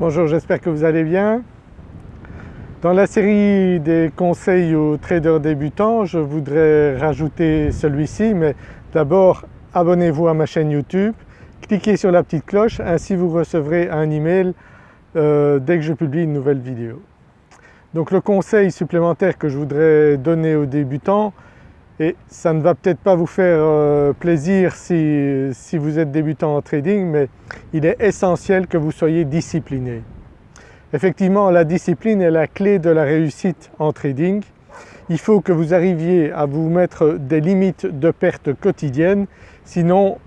Bonjour, j'espère que vous allez bien. Dans la série des conseils aux traders débutants, je voudrais rajouter celui-ci mais d'abord abonnez-vous à ma chaîne YouTube, cliquez sur la petite cloche, ainsi vous recevrez un email euh, dès que je publie une nouvelle vidéo. Donc le conseil supplémentaire que je voudrais donner aux débutants, et ça ne va peut-être pas vous faire euh, plaisir si, vous êtes débutant en trading mais il est essentiel que vous soyez discipliné. Effectivement la discipline est la clé de la réussite en trading. Il faut que vous arriviez à vous mettre des limites de perte quotidiennes sinon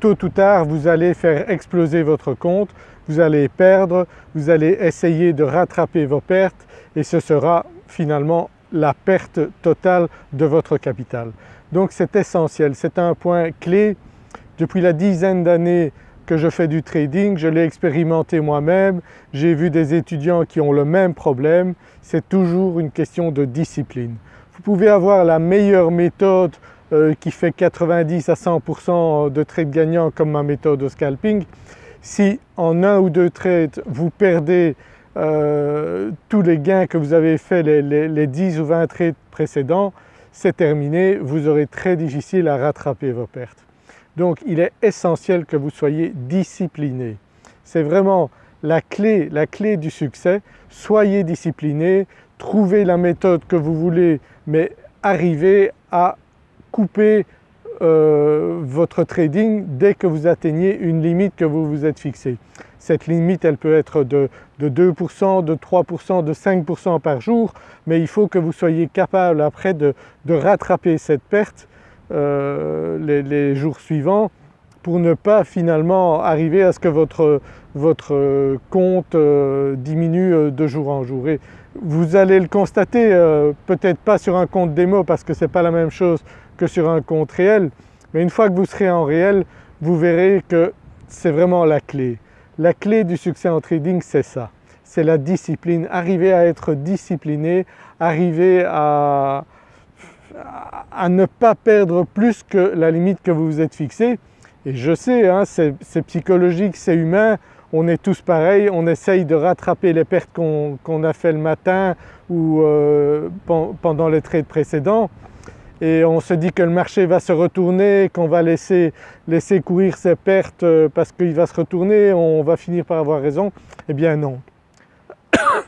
tôt ou tard vous allez faire exploser votre compte, vous allez perdre, vous allez essayer de rattraper vos pertes et ce sera finalement la perte totale de votre capital. Donc c'est essentiel, c'est un point clé. Depuis la dizaine d'années que je fais du trading, je l'ai expérimenté moi-même, j'ai vu des étudiants qui ont le même problème, c'est toujours une question de discipline. Vous pouvez avoir la meilleure méthode euh, qui fait 90 à 100% de trades gagnants comme ma méthode au scalping, si en un ou deux trades vous perdez euh, tous les gains que vous avez fait les, 10 ou 20 trades précédents, c'est terminé, vous aurez très difficile à rattraper vos pertes. Donc il est essentiel que vous soyez discipliné. C'est vraiment la clé, la clé du succès. Soyez discipliné, trouvez la méthode que vous voulez mais arrivez à couper euh, votre trading dès que vous atteignez une limite que vous vous êtes fixée. Cette limite elle peut être de, 2%, de 3%, de 5% par jour mais il faut que vous soyez capable après de, rattraper cette perte euh, les, jours suivants pour ne pas finalement arriver à ce que votre, votre compte euh, diminue de jour en jour. Et vous allez le constater, peut-être pas sur un compte démo parce que ce n'est pas la même chose que sur un compte réel, mais une fois que vous serez en réel, vous verrez que c'est vraiment la clé. La clé du succès en trading c'est ça, c'est la discipline, arriver à être discipliné, arriver à, à ne pas perdre plus que la limite que vous vous êtes fixée. Et je sais, hein, c'est psychologique, c'est humain, on est tous pareils, on essaye de rattraper les pertes qu'on a fait le matin ou euh, pendant les trades précédents et on se dit que le marché va se retourner, qu'on va laisser, laisser courir ses pertes euh, parce qu'il va se retourner, on va finir par avoir raison. Eh bien non.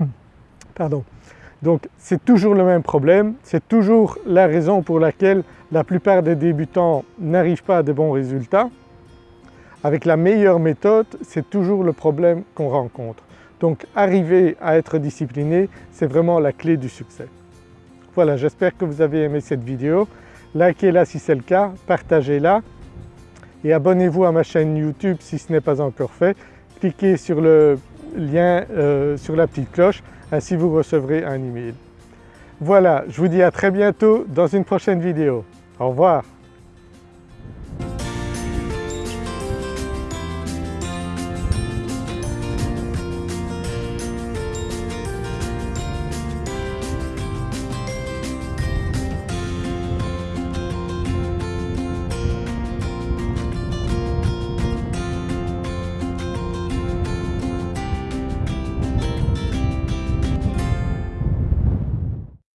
Pardon. Donc c'est toujours le même problème, c'est toujours la raison pour laquelle la plupart des débutants n'arrivent pas à de bons résultats. Avec la meilleure méthode, c'est toujours le problème qu'on rencontre. Donc arriver à être discipliné, c'est vraiment la clé du succès. Voilà, j'espère que vous avez aimé cette vidéo. Likez-la si c'est le cas, partagez-la et abonnez-vous à ma chaîne YouTube si ce n'est pas encore fait. Cliquez sur le lien euh, sur la petite cloche, ainsi vous recevrez un email. Voilà, je vous dis à très bientôt dans une prochaine vidéo. Au revoir.